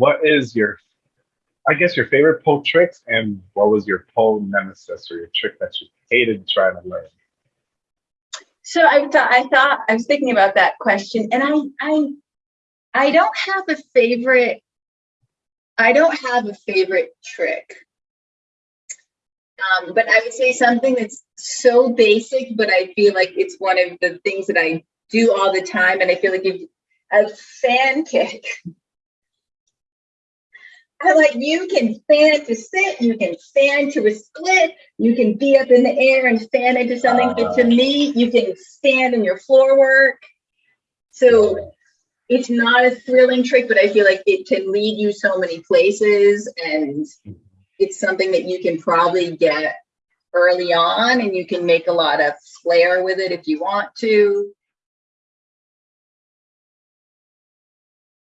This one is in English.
what is your, I guess your favorite pole tricks and what was your pole nemesis or your trick that you hated trying to learn? So I thought I thought I was thinking about that question, and I I I don't have a favorite. I don't have a favorite trick. Um, but I would say something that's so basic, but I feel like it's one of the things that I do all the time, and I feel like if a fan kick. I like you can fan to sit, you can fan to a split, you can be up in the air and fan into something. But to ah. me, you can stand in your floor work. So it's not a thrilling trick, but I feel like it can lead you so many places and it's something that you can probably get early on and you can make a lot of flair with it if you want to.